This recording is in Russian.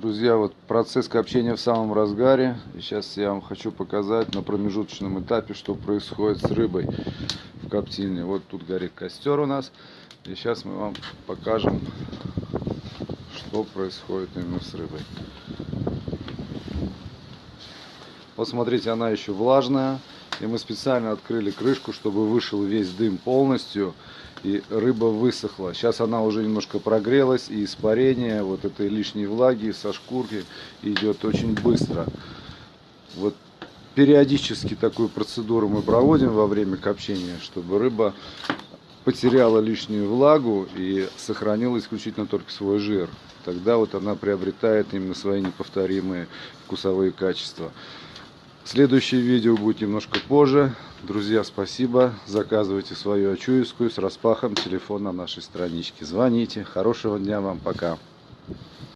Друзья, вот процесс копчения в самом разгаре. И сейчас я вам хочу показать на промежуточном этапе, что происходит с рыбой в коптильне. Вот тут горит костер у нас. И сейчас мы вам покажем, что происходит именно с рыбой. Вот смотрите, она еще влажная. И мы специально открыли крышку, чтобы вышел весь дым полностью. И рыба высохла. Сейчас она уже немножко прогрелась. И испарение вот этой лишней влаги со шкурки идет очень быстро. Вот периодически такую процедуру мы проводим во время копчения, чтобы рыба потеряла лишнюю влагу и сохранила исключительно только свой жир. Тогда вот она приобретает именно свои неповторимые вкусовые качества. Следующее видео будет немножко позже. Друзья, спасибо. Заказывайте свою очуевскую с распахом телефон на нашей страничке. Звоните. Хорошего дня вам. Пока.